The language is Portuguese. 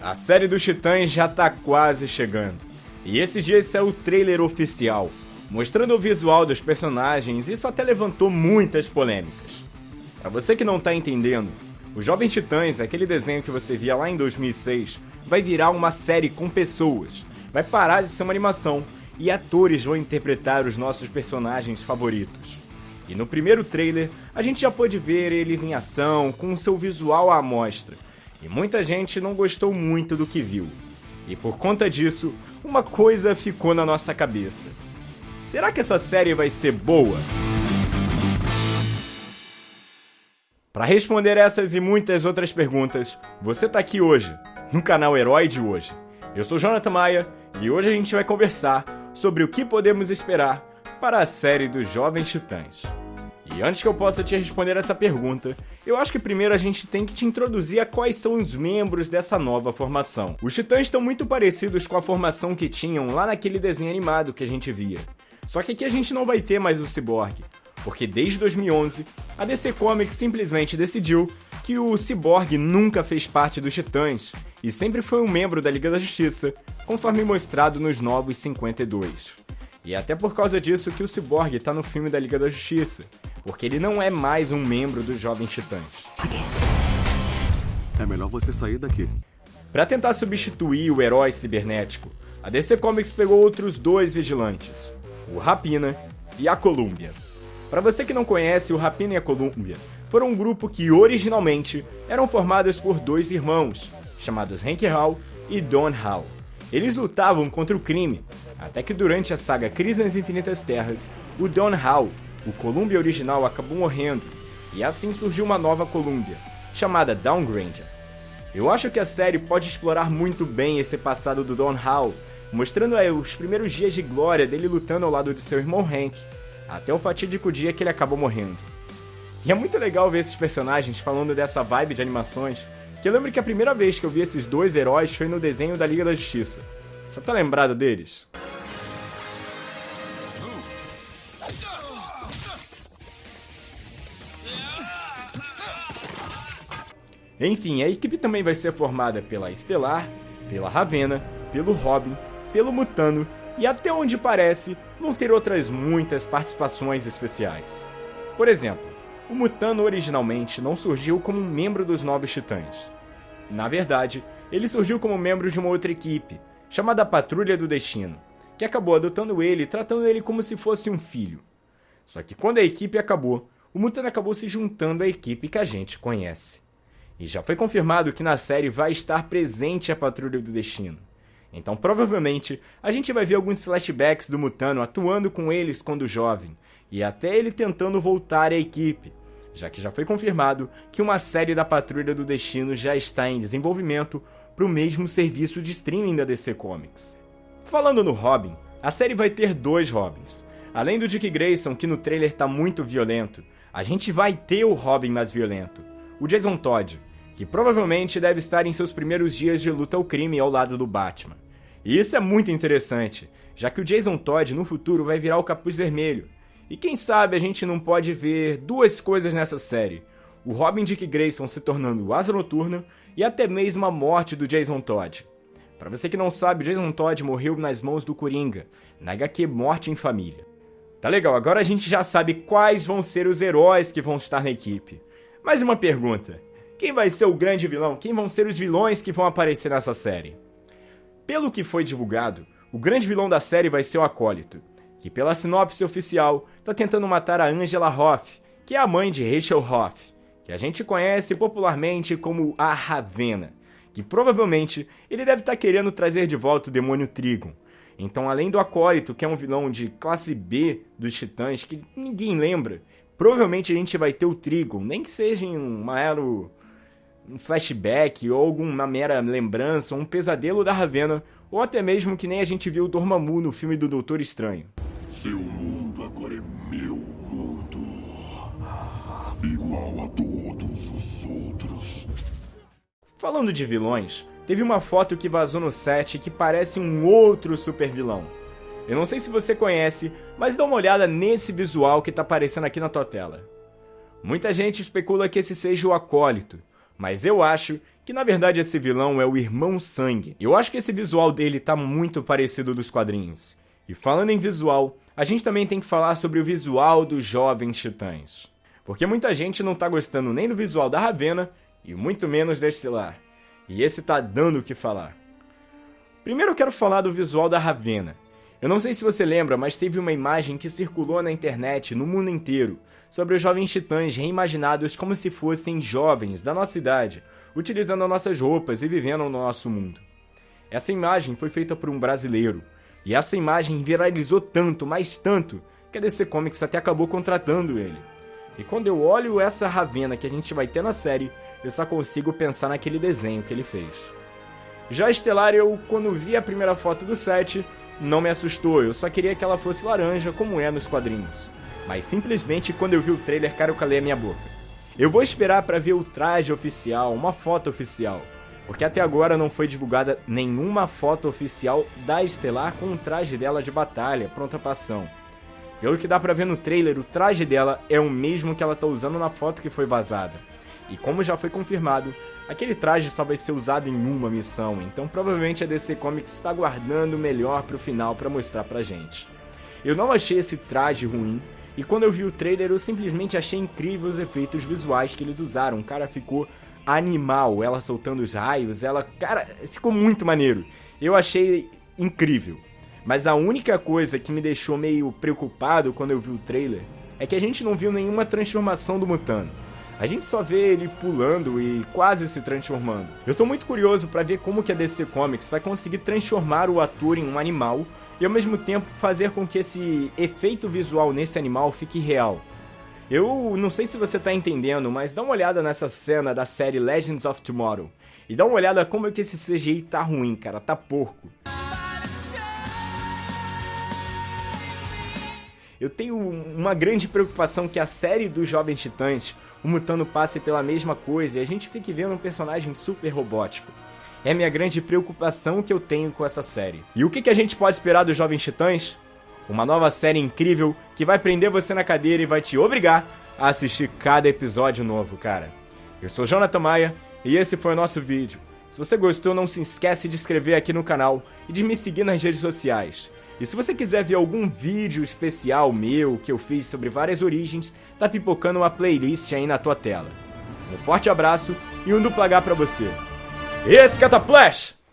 A série dos Titãs já tá quase chegando. E esses dias saiu o trailer oficial, mostrando o visual dos personagens e isso até levantou muitas polêmicas. Para você que não tá entendendo, o Jovem Titãs, aquele desenho que você via lá em 2006, vai virar uma série com pessoas. Vai parar de ser uma animação e atores vão interpretar os nossos personagens favoritos. E no primeiro trailer, a gente já pôde ver eles em ação, com seu visual à amostra e muita gente não gostou muito do que viu. E por conta disso, uma coisa ficou na nossa cabeça. Será que essa série vai ser boa? Para responder essas e muitas outras perguntas, você está aqui hoje, no canal Herói de Hoje. Eu sou Jonathan Maia e hoje a gente vai conversar sobre o que podemos esperar para a série dos Jovens Titãs. E antes que eu possa te responder essa pergunta, eu acho que primeiro a gente tem que te introduzir a quais são os membros dessa nova formação. Os Titãs estão muito parecidos com a formação que tinham lá naquele desenho animado que a gente via. Só que aqui a gente não vai ter mais o Cyborg, porque desde 2011 a DC Comics simplesmente decidiu que o Cyborg nunca fez parte dos Titãs e sempre foi um membro da Liga da Justiça, conforme mostrado nos Novos 52. E é até por causa disso que o Cyborg está no filme da Liga da Justiça, porque ele não é mais um membro dos Jovens Titãs. É melhor você sair daqui. Para tentar substituir o herói cibernético, a DC Comics pegou outros dois vigilantes, o Rapina e a Columbia. Para você que não conhece, o Rapina e a Columbia foram um grupo que originalmente eram formados por dois irmãos, chamados Hank Hall e Don Hall. Eles lutavam contra o crime, até que durante a saga Crise nas Infinitas Terras, o Don Hall o Columbia original acabou morrendo, e assim surgiu uma nova Columbia, chamada Downgranger. Eu acho que a série pode explorar muito bem esse passado do Don Hall, mostrando os primeiros dias de glória dele lutando ao lado de seu irmão Hank, até o fatídico dia que ele acabou morrendo. E é muito legal ver esses personagens falando dessa vibe de animações, que eu lembro que a primeira vez que eu vi esses dois heróis foi no desenho da Liga da Justiça. Você tá lembrado deles? Enfim, a equipe também vai ser formada pela Estelar, pela Ravena, pelo Robin, pelo Mutano e até onde parece vão ter outras muitas participações especiais. Por exemplo, o Mutano originalmente não surgiu como um membro dos Novos Titãs. Na verdade, ele surgiu como membro de uma outra equipe, chamada Patrulha do Destino, que acabou adotando ele e tratando ele como se fosse um filho. Só que quando a equipe acabou, o Mutano acabou se juntando à equipe que a gente conhece. E já foi confirmado que na série vai estar presente a Patrulha do Destino. Então provavelmente a gente vai ver alguns flashbacks do Mutano atuando com eles quando jovem, e até ele tentando voltar à equipe, já que já foi confirmado que uma série da Patrulha do Destino já está em desenvolvimento para o mesmo serviço de streaming da DC Comics. Falando no Robin, a série vai ter dois Robins. Além do Dick Grayson, que no trailer está muito violento, a gente vai ter o Robin mais violento, o Jason Todd, que provavelmente deve estar em seus primeiros dias de luta ao crime ao lado do Batman. E isso é muito interessante, já que o Jason Todd no futuro vai virar o Capuz Vermelho. E quem sabe a gente não pode ver duas coisas nessa série: o Robin Dick Grayson se tornando o Asa Noturna e até mesmo a morte do Jason Todd. Para você que não sabe, Jason Todd morreu nas mãos do Coringa, na HQ Morte em Família. Tá legal, agora a gente já sabe quais vão ser os heróis que vão estar na equipe. Mais uma pergunta: quem vai ser o grande vilão? Quem vão ser os vilões que vão aparecer nessa série? Pelo que foi divulgado, o grande vilão da série vai ser o Acólito, que pela sinopse oficial está tentando matar a Angela Hoff, que é a mãe de Rachel Hoff, que a gente conhece popularmente como a Ravena, que provavelmente ele deve estar tá querendo trazer de volta o demônio Trigon. Então, além do Acólito, que é um vilão de classe B dos Titãs, que ninguém lembra, provavelmente a gente vai ter o Trigon, nem que seja em um mero um flashback ou alguma mera lembrança, um pesadelo da Ravena, ou até mesmo que nem a gente viu o Dormammu no filme do Doutor Estranho. Seu mundo agora é meu mundo. Igual a todos os outros. Falando de vilões, teve uma foto que vazou no set que parece um outro super vilão. Eu não sei se você conhece, mas dá uma olhada nesse visual que tá aparecendo aqui na tua tela. Muita gente especula que esse seja o Acólito, mas eu acho que na verdade esse vilão é o Irmão Sangue. Eu acho que esse visual dele tá muito parecido dos quadrinhos. E falando em visual, a gente também tem que falar sobre o visual dos Jovens Titãs. Porque muita gente não tá gostando nem do visual da Ravena e muito menos da Estelar. E esse tá dando o que falar. Primeiro eu quero falar do visual da Ravena. Eu não sei se você lembra, mas teve uma imagem que circulou na internet no mundo inteiro sobre os jovens titãs reimaginados como se fossem jovens da nossa idade, utilizando nossas roupas e vivendo no nosso mundo. Essa imagem foi feita por um brasileiro, e essa imagem viralizou tanto, mas tanto, que a DC Comics até acabou contratando ele. E quando eu olho essa Ravena que a gente vai ter na série, eu só consigo pensar naquele desenho que ele fez. Já Estelar, eu, quando vi a primeira foto do set, não me assustou, eu só queria que ela fosse laranja, como é nos quadrinhos. Mas simplesmente quando eu vi o trailer, cara, eu calei a minha boca. Eu vou esperar para ver o traje oficial, uma foto oficial, porque até agora não foi divulgada nenhuma foto oficial da Estelar com o traje dela de batalha, pronta pra ação. Pelo que dá pra ver no trailer, o traje dela é o mesmo que ela tá usando na foto que foi vazada. E como já foi confirmado, aquele traje só vai ser usado em uma missão, então provavelmente a DC Comics está guardando o melhor pro final para mostrar pra gente. Eu não achei esse traje ruim, e quando eu vi o trailer, eu simplesmente achei incrível os efeitos visuais que eles usaram. O cara ficou animal, ela soltando os raios, ela. Cara, ficou muito maneiro. Eu achei incrível. Mas a única coisa que me deixou meio preocupado quando eu vi o trailer é que a gente não viu nenhuma transformação do Mutano. A gente só vê ele pulando e quase se transformando. Eu tô muito curioso para ver como que a DC Comics vai conseguir transformar o ator em um animal e ao mesmo tempo fazer com que esse efeito visual nesse animal fique real. Eu não sei se você tá entendendo, mas dá uma olhada nessa cena da série Legends of Tomorrow. E dá uma olhada como é que esse CGI tá ruim, cara, tá porco. Eu tenho uma grande preocupação que a série dos Jovens Titãs, o Mutano passe pela mesma coisa e a gente fique vendo um personagem super robótico é minha grande preocupação que eu tenho com essa série. E o que, que a gente pode esperar dos Jovens Titãs? Uma nova série incrível que vai prender você na cadeira e vai te obrigar a assistir cada episódio novo, cara. Eu sou Jonathan Maia e esse foi o nosso vídeo. Se você gostou, não se esquece de inscrever aqui no canal e de me seguir nas redes sociais. E se você quiser ver algum vídeo especial meu que eu fiz sobre várias origens, tá pipocando uma playlist aí na tua tela. Um forte abraço e um duplo H pra você. Esse Cataplash!